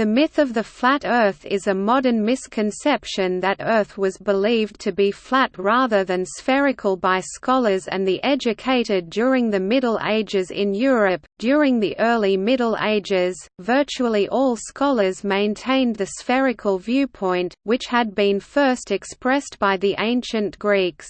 The myth of the flat Earth is a modern misconception that Earth was believed to be flat rather than spherical by scholars and the educated during the Middle Ages in Europe. During the early Middle Ages, virtually all scholars maintained the spherical viewpoint, which had been first expressed by the ancient Greeks.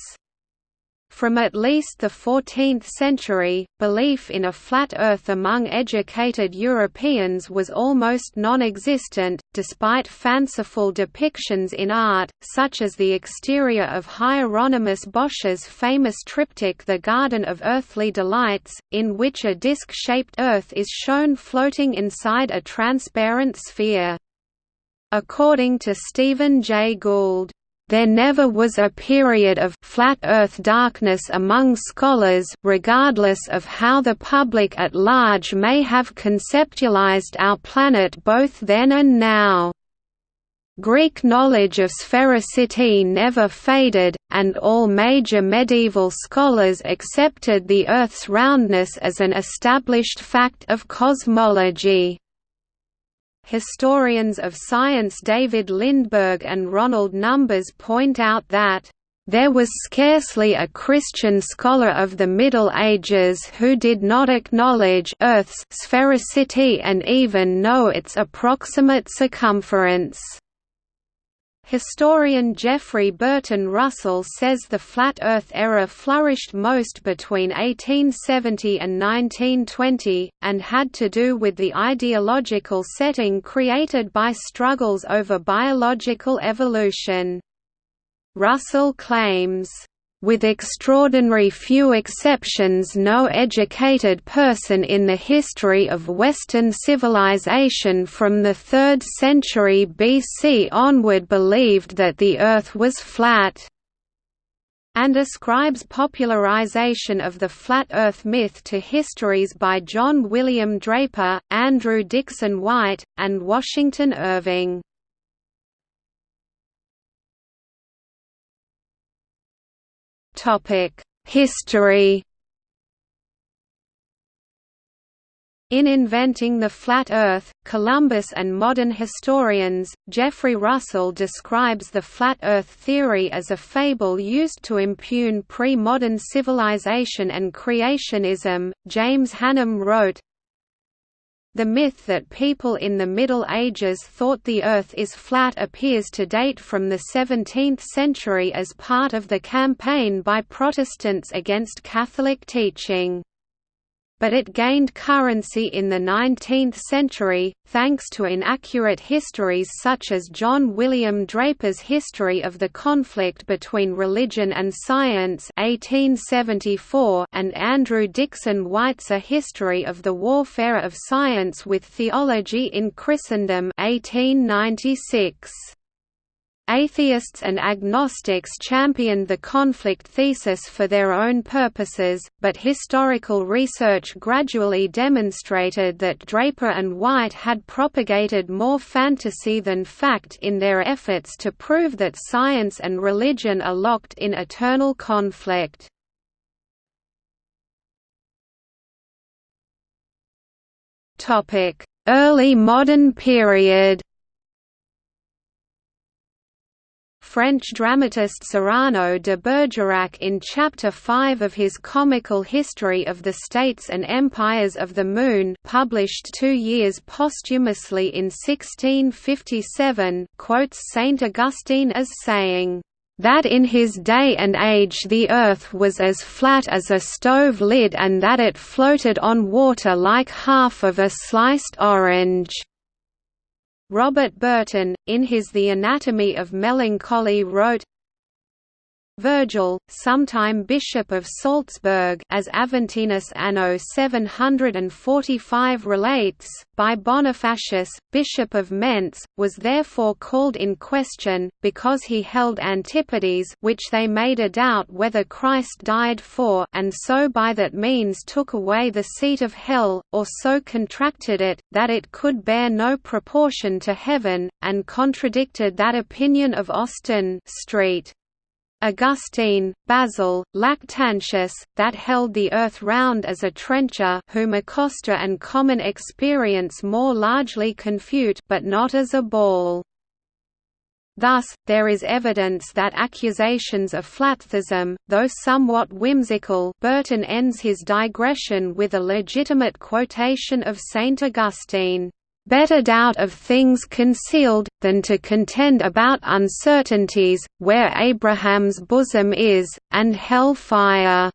From at least the 14th century, belief in a flat Earth among educated Europeans was almost non-existent, despite fanciful depictions in art, such as the exterior of Hieronymus Bosch's famous triptych The Garden of Earthly Delights, in which a disc-shaped Earth is shown floating inside a transparent sphere. According to Stephen Jay Gould, there never was a period of flat earth darkness among scholars regardless of how the public at large may have conceptualized our planet both then and now. Greek knowledge of sphericity never faded, and all major medieval scholars accepted the Earth's roundness as an established fact of cosmology. Historians of science David Lindberg and Ronald Numbers point out that there was scarcely a Christian scholar of the Middle Ages who did not acknowledge Earth's sphericity and even know its approximate circumference. Historian Jeffrey Burton Russell says the flat Earth error flourished most between 1870 and 1920, and had to do with the ideological setting created by struggles over biological evolution. Russell claims, with extraordinary few exceptions no educated person in the history of Western civilization from the 3rd century BC onward believed that the Earth was flat and ascribes popularization of the flat Earth myth to histories by John William Draper, Andrew Dickson White, and Washington Irving. History In Inventing the Flat Earth, Columbus and Modern Historians, Jeffrey Russell describes the flat Earth theory as a fable used to impugn pre-modern civilization and creationism. James Hannam wrote, the myth that people in the Middle Ages thought the Earth is flat appears to date from the 17th century as part of the campaign by Protestants against Catholic teaching but it gained currency in the 19th century, thanks to inaccurate histories such as John William Draper's History of the Conflict Between Religion and Science 1874 and Andrew Dickson White's A History of the Warfare of Science with Theology in Christendom 1896. Atheists and agnostics championed the conflict thesis for their own purposes, but historical research gradually demonstrated that Draper and White had propagated more fantasy than fact in their efforts to prove that science and religion are locked in eternal conflict. Early modern period French dramatist Cyrano de Bergerac in Chapter 5 of his comical History of the States and Empires of the Moon published two years posthumously in 1657 quotes Saint Augustine as saying, "...that in his day and age the earth was as flat as a stove lid and that it floated on water like half of a sliced orange." Robert Burton, in his The Anatomy of Melancholy wrote, Virgil, sometime Bishop of Salzburg as Aventinus anno 745 relates, by Bonifacius, Bishop of Mentz, was therefore called in question, because he held antipodes which they made a doubt whether Christ died for and so by that means took away the seat of hell, or so contracted it, that it could bear no proportion to heaven, and contradicted that opinion of Austin Street. Augustine, Basil, Lactantius, that held the earth round as a trencher whom Acosta and common experience more largely confute but not as a ball. Thus, there is evidence that accusations of flattheism, though somewhat whimsical Burton ends his digression with a legitimate quotation of Saint Augustine better doubt of things concealed, than to contend about uncertainties, where Abraham's bosom is, and hell fire."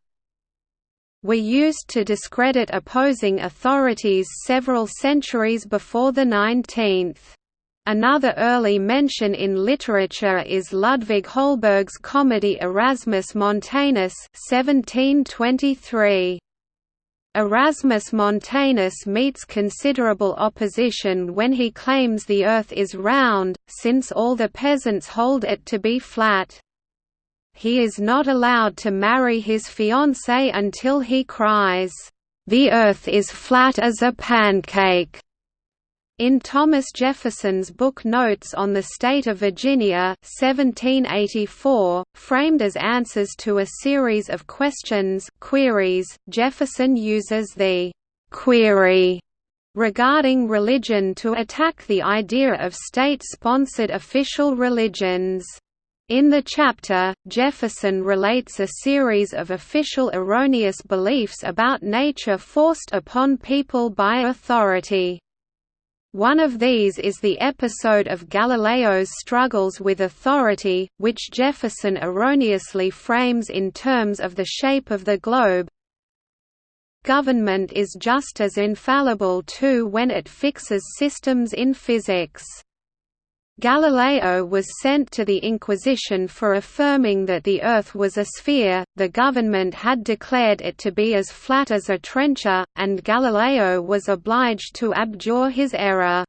were used to discredit opposing authorities several centuries before the 19th. Another early mention in literature is Ludvig Holberg's comedy Erasmus Montanus 1723. Erasmus Montanus meets considerable opposition when he claims the earth is round, since all the peasants hold it to be flat. He is not allowed to marry his fiancée until he cries, "'The earth is flat as a pancake' In Thomas Jefferson's book Notes on the State of Virginia 1784, framed as answers to a series of questions queries, Jefferson uses the «query» regarding religion to attack the idea of state-sponsored official religions. In the chapter, Jefferson relates a series of official erroneous beliefs about nature forced upon people by authority. One of these is the episode of Galileo's struggles with authority, which Jefferson erroneously frames in terms of the shape of the globe. Government is just as infallible too when it fixes systems in physics. Galileo was sent to the Inquisition for affirming that the Earth was a sphere, the government had declared it to be as flat as a trencher, and Galileo was obliged to abjure his error.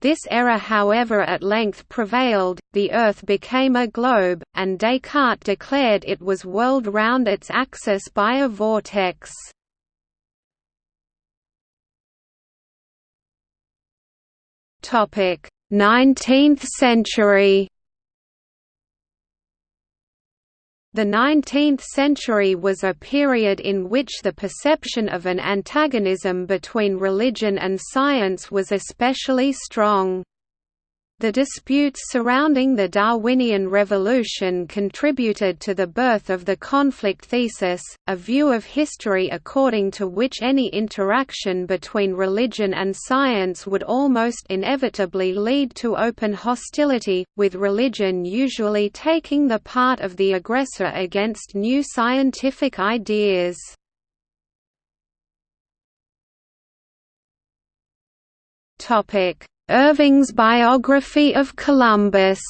This error however at length prevailed, the Earth became a globe, and Descartes declared it was whirled round its axis by a vortex. Topic 19th century The 19th century was a period in which the perception of an antagonism between religion and science was especially strong. The disputes surrounding the Darwinian revolution contributed to the birth of the conflict thesis, a view of history according to which any interaction between religion and science would almost inevitably lead to open hostility, with religion usually taking the part of the aggressor against new scientific ideas. Topic Irving's biography of Columbus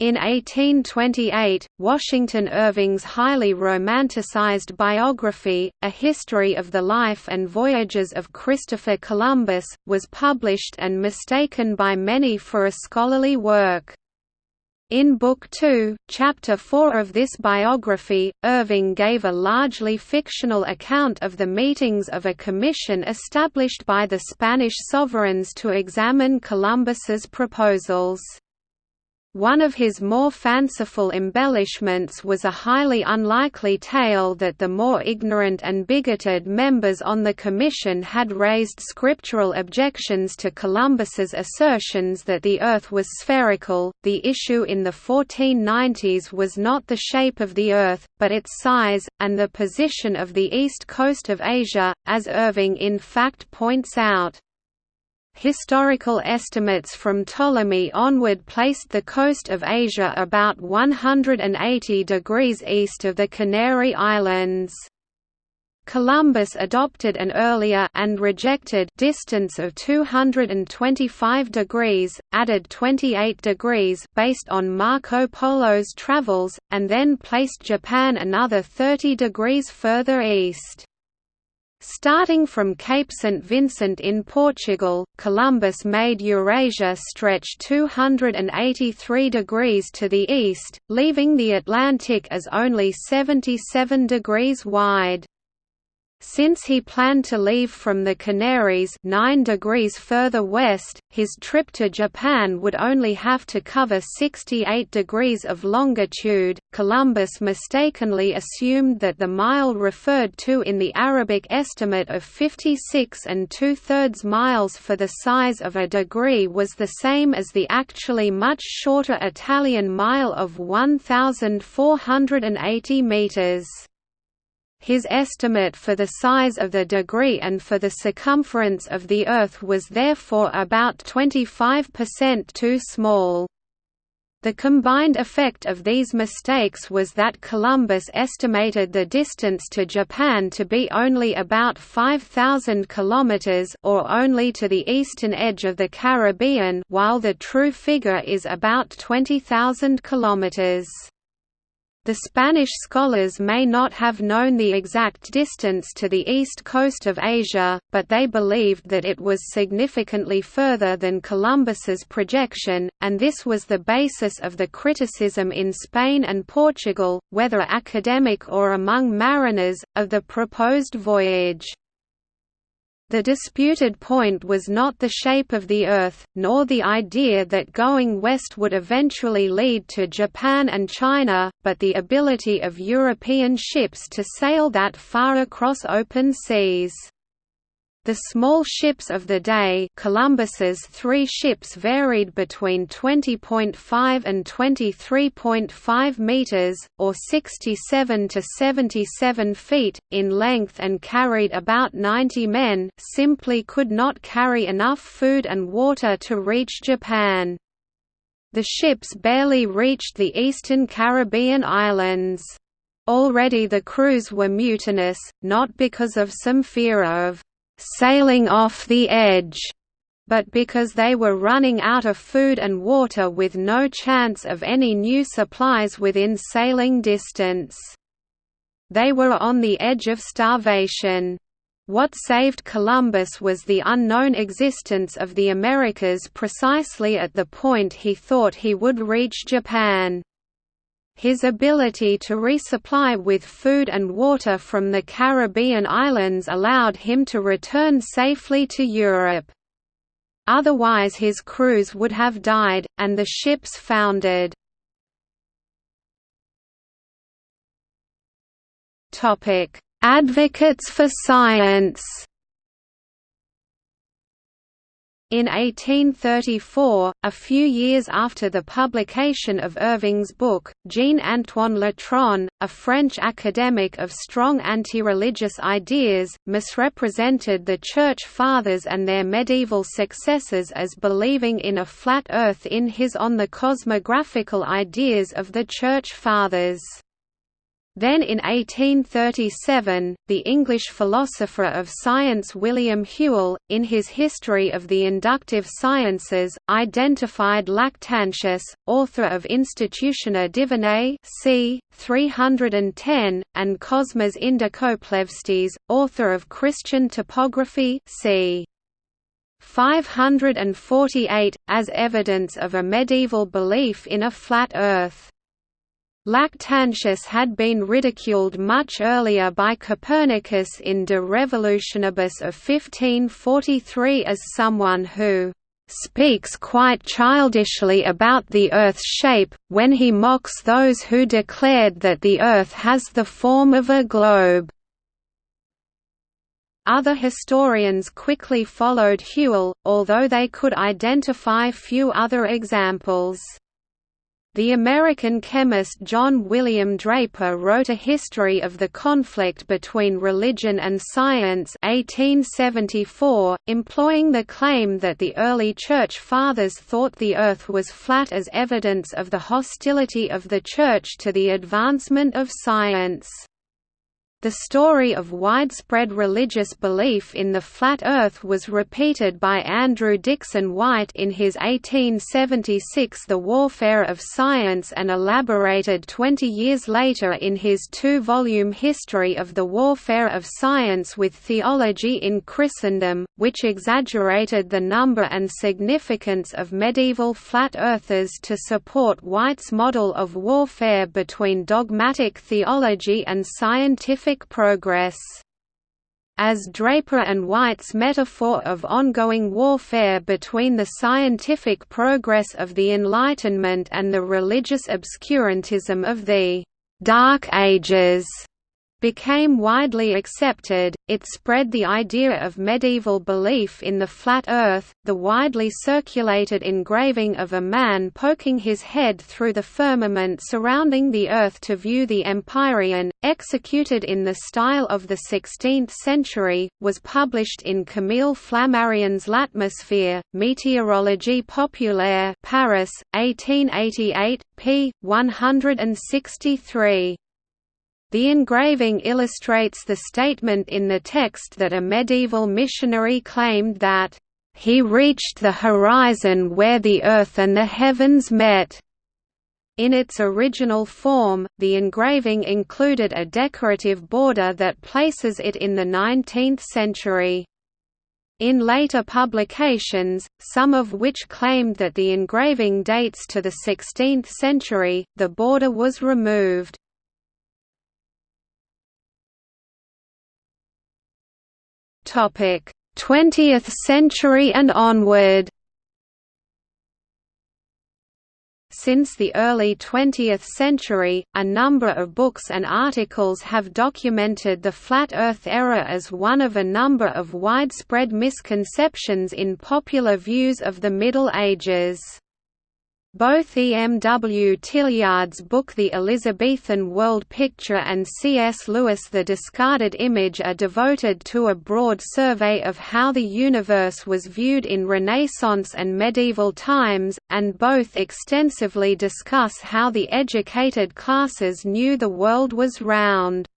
In 1828, Washington Irving's highly romanticized biography, A History of the Life and Voyages of Christopher Columbus, was published and mistaken by many for a scholarly work. In Book Two, Chapter 4 of this biography, Irving gave a largely fictional account of the meetings of a commission established by the Spanish sovereigns to examine Columbus's proposals. One of his more fanciful embellishments was a highly unlikely tale that the more ignorant and bigoted members on the commission had raised scriptural objections to Columbus's assertions that the Earth was spherical. The issue in the 1490s was not the shape of the Earth, but its size, and the position of the east coast of Asia, as Irving in fact points out. Historical estimates from Ptolemy onward placed the coast of Asia about 180 degrees east of the Canary Islands. Columbus adopted an earlier and rejected distance of 225 degrees, added 28 degrees based on Marco Polo's travels, and then placed Japan another 30 degrees further east. Starting from Cape St. Vincent in Portugal, Columbus made Eurasia stretch 283 degrees to the east, leaving the Atlantic as only 77 degrees wide. Since he planned to leave from the Canaries 9 degrees further west, his trip to Japan would only have to cover 68 degrees of longitude. Columbus mistakenly assumed that the mile referred to in the Arabic estimate of 56 and two-thirds miles for the size of a degree was the same as the actually much shorter Italian mile of 1,480 meters. His estimate for the size of the degree and for the circumference of the Earth was therefore about 25% too small. The combined effect of these mistakes was that Columbus estimated the distance to Japan to be only about 5,000 kilometers or only to the eastern edge of the Caribbean while the true figure is about 20,000 kilometers. The Spanish scholars may not have known the exact distance to the east coast of Asia, but they believed that it was significantly further than Columbus's projection, and this was the basis of the criticism in Spain and Portugal, whether academic or among mariners, of the proposed voyage. The disputed point was not the shape of the Earth, nor the idea that going west would eventually lead to Japan and China, but the ability of European ships to sail that far across open seas. The small ships of the day Columbus's three ships varied between 20.5 and 23.5 meters, or 67 to 77 feet, in length and carried about 90 men simply could not carry enough food and water to reach Japan. The ships barely reached the eastern Caribbean islands. Already the crews were mutinous, not because of some fear of sailing off the edge, but because they were running out of food and water with no chance of any new supplies within sailing distance. They were on the edge of starvation. What saved Columbus was the unknown existence of the Americas precisely at the point he thought he would reach Japan. His ability to resupply with food and water from the Caribbean islands allowed him to return safely to Europe. Otherwise his crews would have died, and the ships foundered. Advocates for science In 1834, a few years after the publication of Irving's book, Jean-Antoine Letronne, a French academic of strong anti-religious ideas, misrepresented the Church Fathers and their medieval successors as believing in a flat Earth in his On the Cosmographical Ideas of the Church Fathers. Then in 1837, the English philosopher of science William Whewell, in his History of the Inductive Sciences, identified Lactantius, author of Institutiones Divinae c. 310, and Cosmas Indicopleustes, author of Christian Topography c. 548, as evidence of a medieval belief in a flat Earth. Lactantius had been ridiculed much earlier by Copernicus in De Revolutionibus of 1543 as someone who speaks quite childishly about the Earth's shape, when he mocks those who declared that the Earth has the form of a globe. Other historians quickly followed Whewell, although they could identify few other examples. The American chemist John William Draper wrote A History of the Conflict Between Religion and Science 1874, employing the claim that the early Church Fathers thought the Earth was flat as evidence of the hostility of the Church to the advancement of science. The story of widespread religious belief in the flat Earth was repeated by Andrew Dickson White in his 1876 The Warfare of Science and elaborated 20 years later in his two-volume History of the Warfare of Science with Theology in Christendom, which exaggerated the number and significance of medieval flat earthers to support White's model of warfare between dogmatic theology and scientific progress. as Draper and White's metaphor of ongoing warfare between the scientific progress of the Enlightenment and the religious obscurantism of the «Dark Ages» became widely accepted, it spread the idea of medieval belief in the flat Earth. The widely circulated engraving of a man poking his head through the firmament surrounding the Earth to view the Empyrean, executed in the style of the 16th century, was published in Camille Flammarion's L'Atmosphère, Météorologie populaire Paris, 1888, p. 163. The engraving illustrates the statement in the text that a medieval missionary claimed that, "...he reached the horizon where the earth and the heavens met." In its original form, the engraving included a decorative border that places it in the 19th century. In later publications, some of which claimed that the engraving dates to the 16th century, the border was removed. 20th century and onward Since the early 20th century, a number of books and articles have documented the flat Earth error as one of a number of widespread misconceptions in popular views of the Middle Ages. Both E. M. W. Tillyard's book The Elizabethan World Picture and C. S. Lewis The Discarded Image are devoted to a broad survey of how the universe was viewed in Renaissance and medieval times, and both extensively discuss how the educated classes knew the world was round.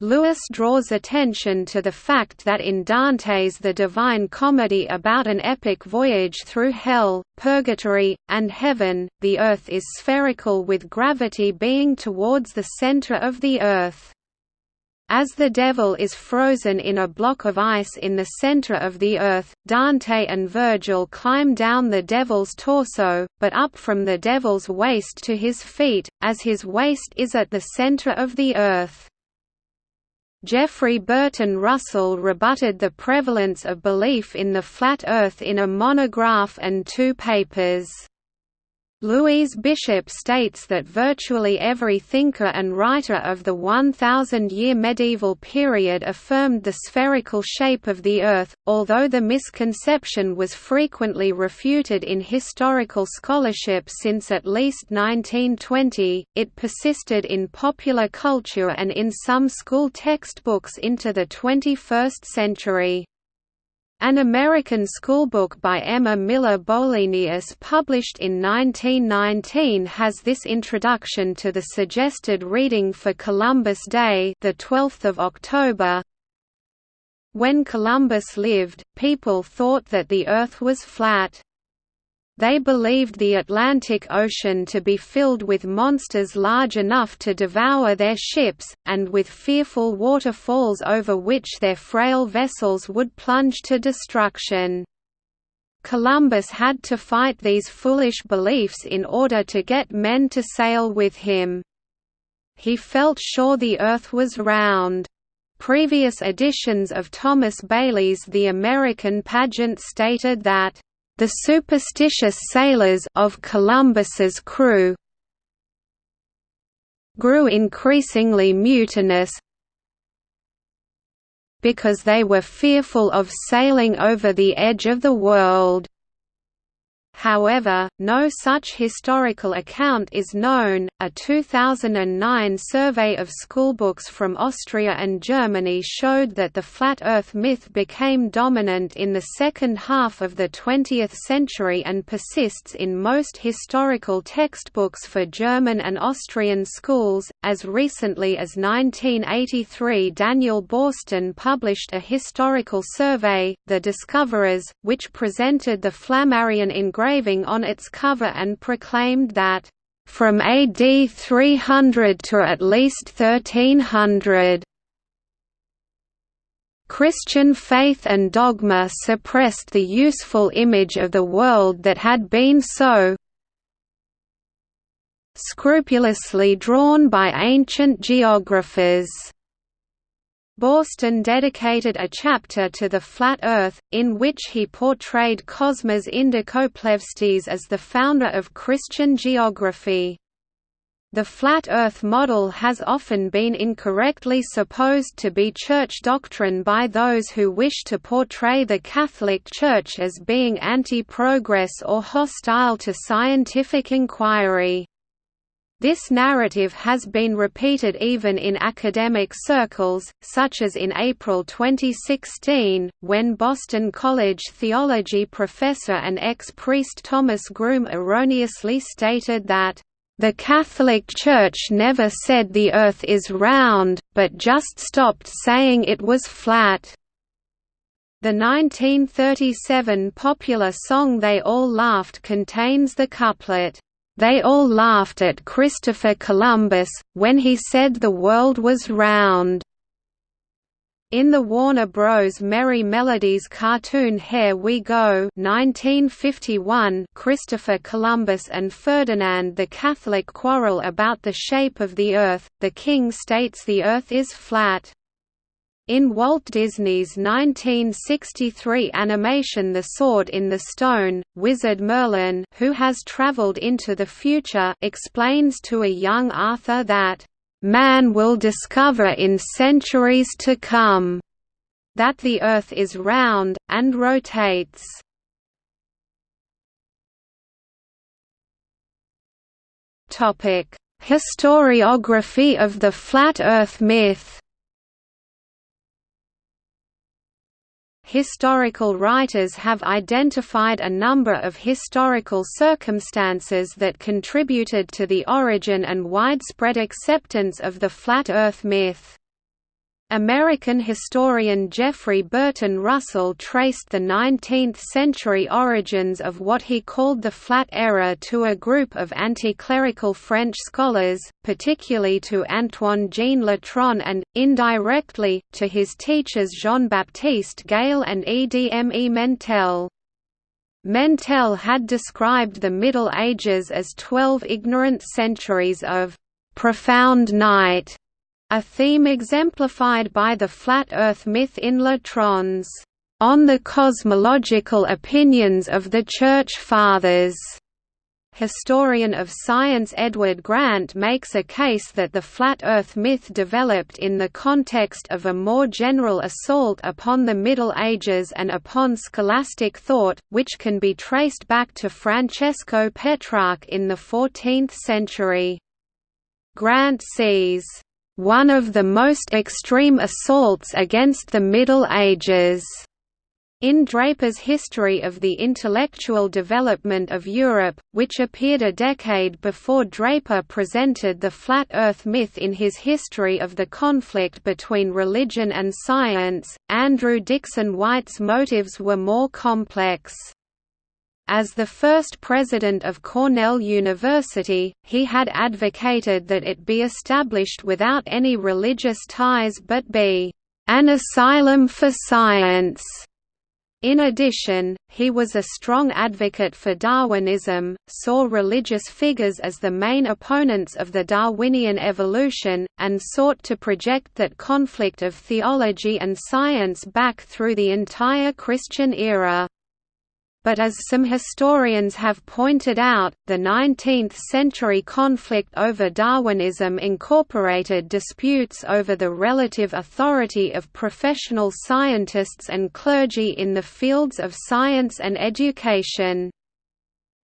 Lewis draws attention to the fact that in Dante's The Divine Comedy about an epic voyage through hell, purgatory, and heaven, the earth is spherical with gravity being towards the center of the earth. As the devil is frozen in a block of ice in the center of the earth, Dante and Virgil climb down the devil's torso, but up from the devil's waist to his feet, as his waist is at the center of the earth. Jeffrey Burton Russell rebutted the prevalence of belief in the flat Earth in a monograph and two papers. Louise Bishop states that virtually every thinker and writer of the 1,000-year medieval period affirmed the spherical shape of the Earth, although the misconception was frequently refuted in historical scholarship since at least 1920, it persisted in popular culture and in some school textbooks into the 21st century. An American schoolbook by Emma Miller Bolenius published in 1919 has this introduction to the suggested reading for Columbus Day the 12th of October. When Columbus lived, people thought that the Earth was flat. They believed the Atlantic Ocean to be filled with monsters large enough to devour their ships, and with fearful waterfalls over which their frail vessels would plunge to destruction. Columbus had to fight these foolish beliefs in order to get men to sail with him. He felt sure the Earth was round. Previous editions of Thomas Bailey's The American Pageant stated that the superstitious sailors of Columbus's crew grew increasingly mutinous because they were fearful of sailing over the edge of the world. However, no such historical account is known. A 2009 survey of schoolbooks from Austria and Germany showed that the flat Earth myth became dominant in the second half of the 20th century and persists in most historical textbooks for German and Austrian schools. As recently as 1983, Daniel Boorstin published a historical survey, The Discoverers, which presented the Flammarion engraving engraving on its cover and proclaimed that, "...from AD 300 to at least 1300." Christian faith and dogma suppressed the useful image of the world that had been so scrupulously drawn by ancient geographers. Boorstin dedicated a chapter to the flat Earth, in which he portrayed Cosmas Indicopleustes as the founder of Christian geography. The flat Earth model has often been incorrectly supposed to be Church doctrine by those who wish to portray the Catholic Church as being anti-progress or hostile to scientific inquiry. This narrative has been repeated even in academic circles, such as in April 2016, when Boston College theology professor and ex-priest Thomas Groome erroneously stated that, "...the Catholic Church never said the Earth is round, but just stopped saying it was flat." The 1937 popular song They All Laughed contains the couplet, they all laughed at Christopher Columbus, when he said the world was round. In the Warner Bros. Merrie Melodies cartoon Hare We Go 1951, Christopher Columbus and Ferdinand the Catholic quarrel about the shape of the Earth, the king states the Earth is flat. In Walt Disney's 1963 animation The Sword in the Stone, wizard Merlin who has traveled into the future explains to a young Arthur that, "...man will discover in centuries to come," that the Earth is round, and rotates. Historiography of the flat Earth myth Historical writers have identified a number of historical circumstances that contributed to the origin and widespread acceptance of the flat Earth myth. American historian Jeffrey Burton Russell traced the 19th-century origins of what he called the Flat Error to a group of anti-clerical French scholars, particularly to Antoine-Jean Letronne and, indirectly, to his teachers Jean-Baptiste Gail and Edme Mentelle. Mentelle had described the Middle Ages as twelve ignorant centuries of «profound night» A theme exemplified by the flat Earth myth in Letronne's On the Cosmological Opinions of the Church Fathers. Historian of science Edward Grant makes a case that the flat Earth myth developed in the context of a more general assault upon the Middle Ages and upon scholastic thought, which can be traced back to Francesco Petrarch in the 14th century. Grant sees one of the most extreme assaults against the Middle Ages. In Draper's History of the Intellectual Development of Europe, which appeared a decade before Draper presented the Flat Earth myth in his History of the Conflict Between Religion and Science, Andrew Dickson White's motives were more complex. As the first president of Cornell University, he had advocated that it be established without any religious ties but be an asylum for science. In addition, he was a strong advocate for Darwinism, saw religious figures as the main opponents of the Darwinian evolution, and sought to project that conflict of theology and science back through the entire Christian era but as some historians have pointed out, the 19th-century conflict over Darwinism incorporated disputes over the relative authority of professional scientists and clergy in the fields of science and education.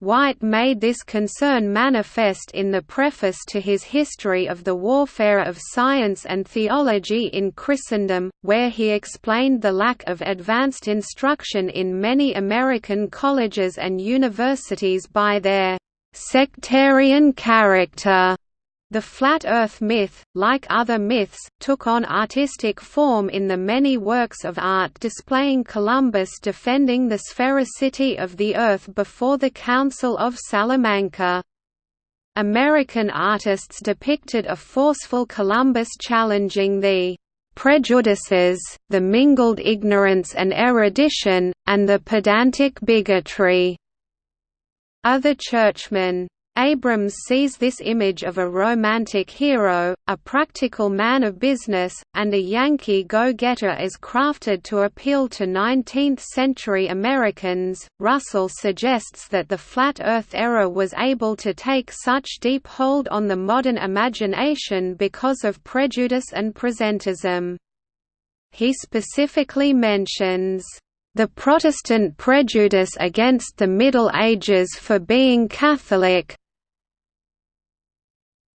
White made this concern manifest in the preface to his History of the Warfare of Science and Theology in Christendom, where he explained the lack of advanced instruction in many American colleges and universities by their sectarian character. The flat Earth myth, like other myths, took on artistic form in the many works of art displaying Columbus defending the sphericity of the Earth before the Council of Salamanca. American artists depicted a forceful Columbus challenging the prejudices, the mingled ignorance and erudition, and the pedantic bigotry. Other churchmen Abrams sees this image of a romantic hero, a practical man of business, and a Yankee go-getter as crafted to appeal to 19th-century Americans. Russell suggests that the flat Earth error was able to take such deep hold on the modern imagination because of prejudice and presentism. He specifically mentions the Protestant prejudice against the Middle Ages for being Catholic,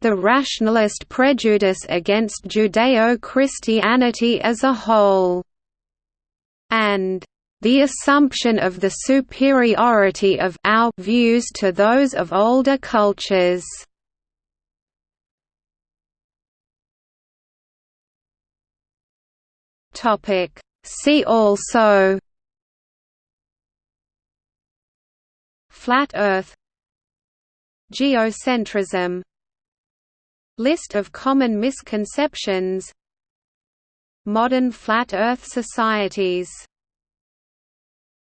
the rationalist prejudice against Judeo-Christianity as a whole, and the assumption of the superiority of our views to those of older cultures. Topic. See also Flat Earth. Geocentrism List of common misconceptions. Modern flat Earth societies